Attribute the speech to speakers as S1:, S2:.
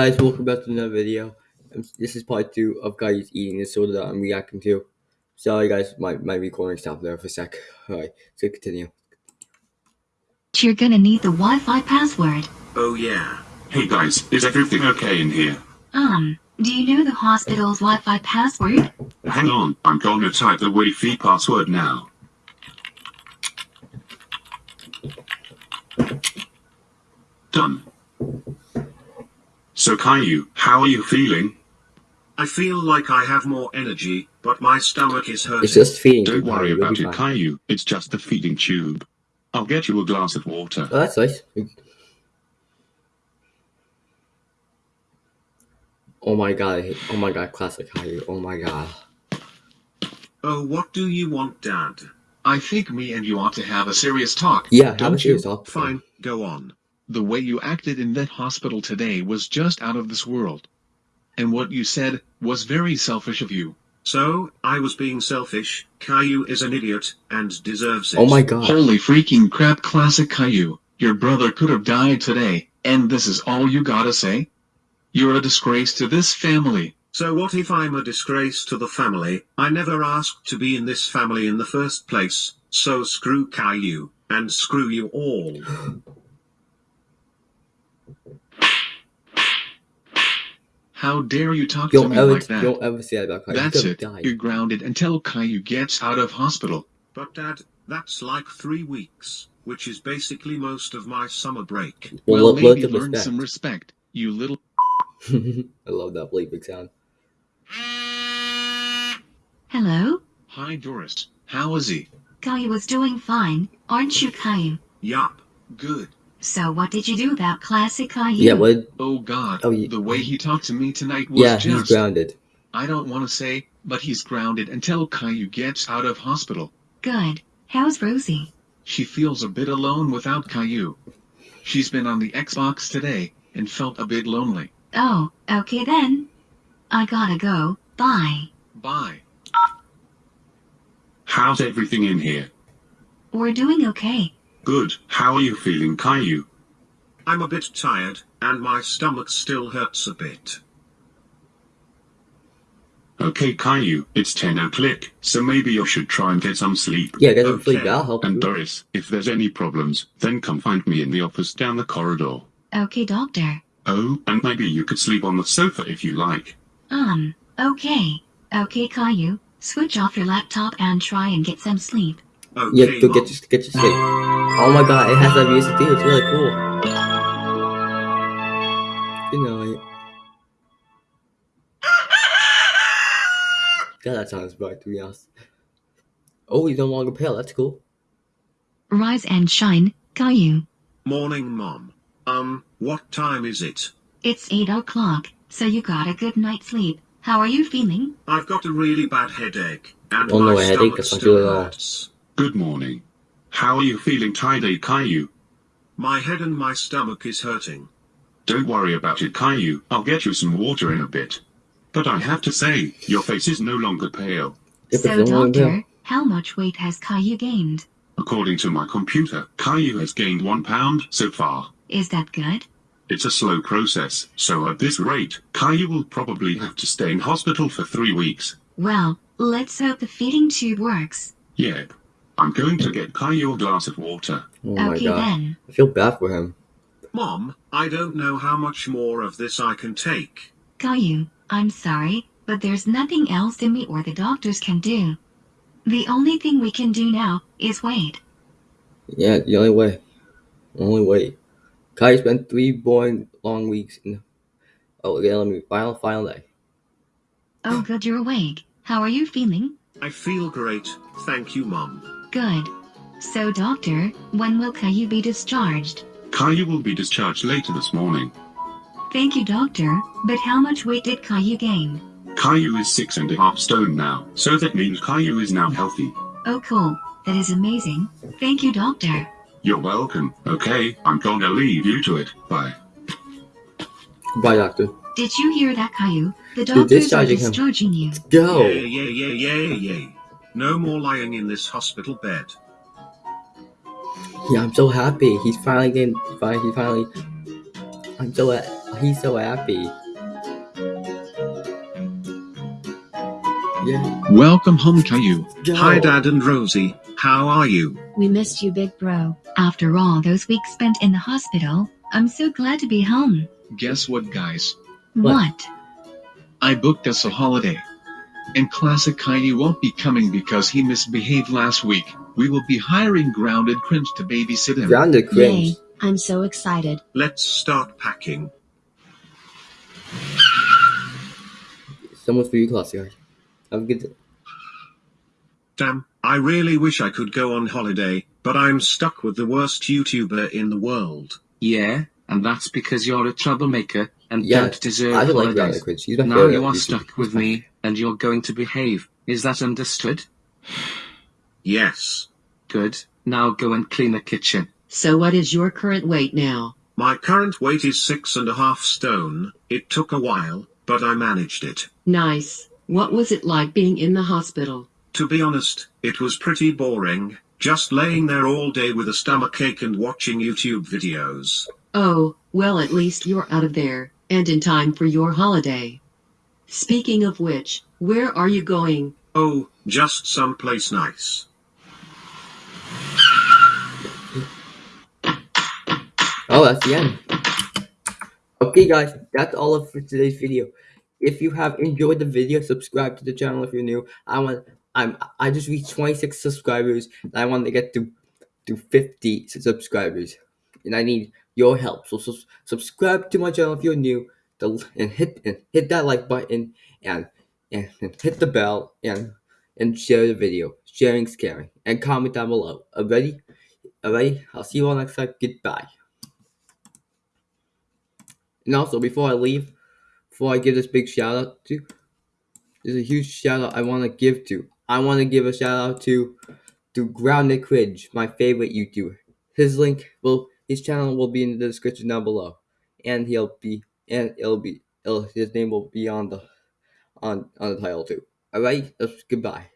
S1: guys, welcome back to another video. Um, This is part two of guys eating the soda that I'm reacting to. Sorry guys, my, my recording stopped there for a sec. Alright, so continue.
S2: You're gonna need the Wi-Fi password.
S3: Oh yeah.
S4: Hey guys, is everything okay in here?
S2: Um, do you know the hospital's Wi-Fi password?
S4: Hang on, I'm gonna type the Wi-Fi password now. Done. So Caillou, how are you feeling?
S3: I feel like I have more energy, but my stomach is hurting.
S1: It's just feeding.
S4: Don't worry
S1: You'll
S4: about it,
S1: fine.
S4: Caillou, it's just the feeding tube. I'll get you a glass of water.
S1: Oh, that's nice. Oh my god, oh my god, classic Caillou, oh my god.
S3: Oh, what do you want, Dad?
S5: I think me and you ought to have a serious talk.
S1: Yeah, how
S5: don't
S1: much
S5: you?
S1: is off?
S3: Fine, go on.
S5: The way you acted in that hospital today was just out of this world. And what you said was very selfish of you.
S3: So, I was being selfish, Caillou is an idiot, and deserves oh it.
S1: Oh my god.
S5: Holy freaking crap, classic Caillou. Your brother could have died today, and this is all you gotta say? You're a disgrace to this family.
S3: So what if I'm a disgrace to the family? I never asked to be in this family in the first place, so screw Caillou, and screw you all.
S5: How dare you talk
S1: Don't
S5: to me
S1: ever,
S5: like that?
S1: don't ever say that about Caillou.
S5: That's
S1: He'll
S5: it.
S1: die.
S5: You're grounded until Caillou gets out of hospital.
S3: But Dad, that's like three weeks, which is basically most of my summer break.
S1: Well,
S5: well,
S1: look, look
S5: maybe learn
S1: respect.
S5: some respect, you little.
S1: I love that bleeping sound.
S2: Hello?
S5: Hi Doris. How is he?
S2: Caillou was doing fine, aren't you, Caillou?
S3: Yup.
S5: Good.
S2: So what did you do about classic Caillou?
S1: Yeah, what?
S5: Oh God.
S1: Oh, ye-
S5: the way he talked to me tonight was
S1: Yeah, he's grounded.
S5: I don't want to say, but he's grounded until Caillou gets out of hospital.
S2: Good. How's Rosie?
S5: She feels a bit alone without Caillou. She's been on the Xbox today and felt a bit lonely.
S2: Oh, okay then. I gotta go. Bye.
S5: Bye.
S4: How's everything in here?
S2: We're doing okay.
S4: Good. How are you feeling, Caillou?
S3: I'm a bit tired, and my stomach still hurts a bit.
S4: Okay, Caillou, it's 10 o'clock, so maybe you should try and get some sleep.
S1: Yeah, get some
S3: Okay.
S1: sleep. That'll help.
S4: And
S1: you.
S4: Doris, if there's any problems, then come find me in the office down the corridor.
S2: Okay, doctor.
S4: Oh, and maybe you could sleep on the sofa if you like.
S2: Um, okay. Okay, Caillou. Switch off your laptop and try and get some sleep.
S3: Okay,
S1: Yeah, go get your, get your sleep. Oh my god, it has that music too. It's really cool. Good night. God, that sounds bright to be honest. Oh, he's no longer pale. That's cool.
S2: Rise and shine, Caillou.
S3: Morning, Mom. Um, what time is it?
S2: It's 8 o'clock, so you got a good night's sleep. How are you feeling?
S3: I've got a really bad headache, and
S1: Oh,
S3: my
S1: no, a headache,
S3: stomach
S1: that's not
S3: still
S1: good at
S3: hurts.
S4: Good morning. How are you feeling today, Caillou?
S3: My head and my stomach is hurting.
S4: Don't worry about it, Caillou. I'll get you some water in a bit. But I have to say, your face is no longer pale.
S2: So,
S1: it's no longer
S2: doctor, how much weight has Caillou gained?
S4: According to my computer, Caillou has gained one pound so far.
S2: Is that good?
S4: It's a slow process, so at this rate, Caillou will probably have to stay in hospital for three weeks.
S2: Well, let's hope the feeding tube works.
S4: Yep. I'm going to get Caillou a glass of water.
S1: Oh my
S2: okay
S1: god.
S2: then.
S1: I feel bad for him.
S3: Mom, I don't know how much more of this I can take.
S2: Caillou, I'm sorry, but there's nothing else that me or the doctors can do. The only thing we can do now is wait.
S1: Yeah, the only way. Only way. Kai spent three boring long weeks in. Oh, yeah, let me. Final, final day.
S2: Oh, good, you're awake. How are you feeling?
S3: I feel great, thank you, Mom.
S2: Good. So, doctor, when will Caillou be discharged?
S4: Caillou will be discharged later this morning.
S2: Thank you, doctor, but how much weight did Caillou gain?
S4: Caillou is six and a half stone now, so that means Caillou is now healthy.
S2: Oh, cool. That is amazing. Thank you, doctor.
S4: You're welcome. Okay, I'm gonna leave you to it. Bye.
S1: Bye doctor.
S2: Did you hear that, Caillou? The
S1: They're
S2: doctors are
S1: discharging him.
S2: discharging you.
S1: Go!
S3: Yay, yay, yay, yay, yay. No more lying in this hospital bed.
S1: Yeah, I'm so happy. He's finally getting. Finally, he finally. I'm so. He's so happy. Yeah.
S5: Welcome home, Caillou.
S3: Hi Dad and Rosie, how are you?
S2: We missed you, big bro. After all those weeks spent in the hospital, I'm so glad to be home.
S5: Guess what, guys?
S1: What?
S2: What?
S5: I booked us a holiday. And Classic Caillou won't be coming because he misbehaved last week. We will be hiring Grounded Cringe to babysit him.
S1: Grounded cringe.
S2: Yay. I'm so excited.
S3: Let's start packing.
S1: Someone's for you, class, guys. Have a good day.
S3: Damn, I really wish I could go on holiday, but I'm stuck with the worst YouTuber in the world.
S6: Yeah, and that's because you're a troublemaker and
S1: Yeah,
S6: don't deserve
S1: I don't like
S6: holidays.
S1: Grounded cringe.
S6: Now
S1: favorite
S6: you are
S1: YouTuber.
S6: stuck with me, and you're going to behave. Is that understood?
S3: Yes.
S6: Good. Now go and clean the kitchen.
S7: So what is your current weight now?
S3: My current weight is six and a half stone. It took a while, but I managed it.
S7: Nice. What was it like being in the hospital?
S3: To be honest, it was pretty boring, just laying there all day with a stomachache and watching YouTube videos.
S7: Oh, well at least you're out of there, and in time for your holiday. Speaking of which, where are you going?
S3: Oh, just someplace nice.
S1: Oh, that's the end. Okay, guys, that's all of for today's video. If you have enjoyed the video, subscribe to the channel if you're new. I want, I'm, I just reached 26 subscribers, and I want to get to, to 50 subscribers, and I need your help. So, sus- subscribe to my channel if you're new, and hit and hit that like button, and and, and hit the bell, and and share the video. Sharing's caring, and comment down below. Already, already. I'll see you all next time. Goodbye. And also, before I leave, before I give this big shout out to, there's a huge shout out I want to give to. I want to give a shout out to, to Grounded Cringe, my favorite YouTuber. His link will, his channel will be in the description down below, and he'll be, and it'll be, it'll, his name will be on the, on on the title too. Alright, goodbye.